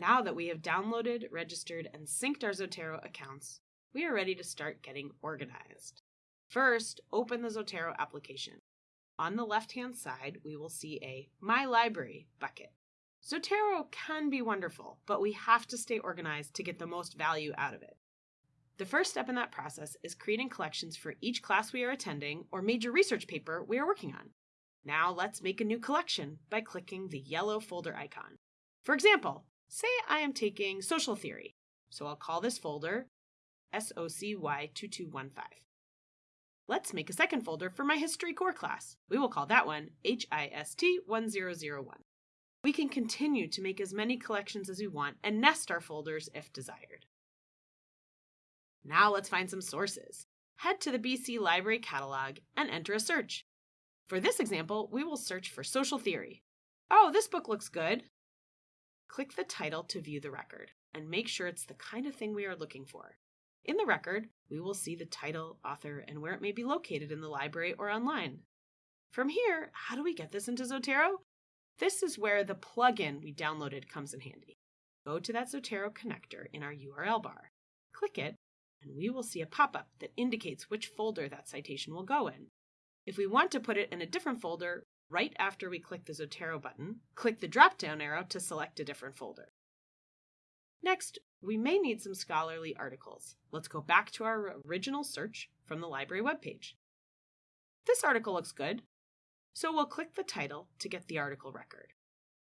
Now that we have downloaded, registered, and synced our Zotero accounts, we are ready to start getting organized. First, open the Zotero application. On the left-hand side, we will see a My Library bucket. Zotero can be wonderful, but we have to stay organized to get the most value out of it. The first step in that process is creating collections for each class we are attending or major research paper we are working on. Now let's make a new collection by clicking the yellow folder icon. For example, say I am taking social theory, so I'll call this folder SOCY2215. Let's make a second folder for my history core class. We will call that one HIST1001. We can continue to make as many collections as we want and nest our folders if desired. Now let's find some sources. Head to the BC Library catalog and enter a search. For this example, we will search for social theory. Oh, this book looks good. Click the title to view the record and make sure it's the kind of thing we are looking for. In the record, we will see the title, author, and where it may be located in the library or online. From here, how do we get this into Zotero? This is where the plugin we downloaded comes in handy. Go to that Zotero connector in our URL bar. Click it, and we will see a pop-up that indicates which folder that citation will go in. If we want to put it in a different folder, right after we click the Zotero button, click the drop-down arrow to select a different folder. Next, we may need some scholarly articles. Let's go back to our original search from the library webpage. This article looks good, so we'll click the title to get the article record.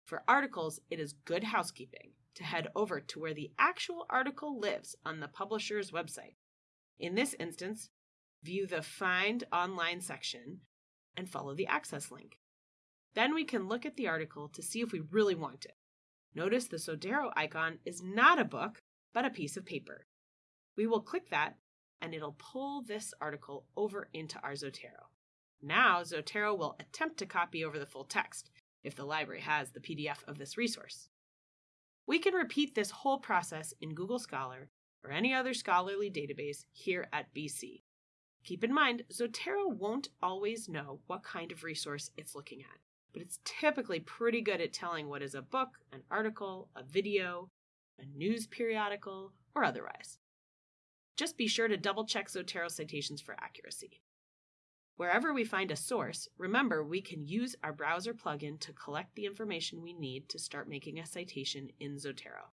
For articles, it is good housekeeping to head over to where the actual article lives on the publisher's website. In this instance, view the Find Online section and follow the access link. Then we can look at the article to see if we really want it. Notice the Zotero icon is not a book, but a piece of paper. We will click that and it'll pull this article over into our Zotero. Now Zotero will attempt to copy over the full text if the library has the PDF of this resource. We can repeat this whole process in Google Scholar or any other scholarly database here at BC. Keep in mind, Zotero won't always know what kind of resource it's looking at but it's typically pretty good at telling what is a book, an article, a video, a news periodical, or otherwise. Just be sure to double check Zotero citations for accuracy. Wherever we find a source, remember we can use our browser plugin to collect the information we need to start making a citation in Zotero.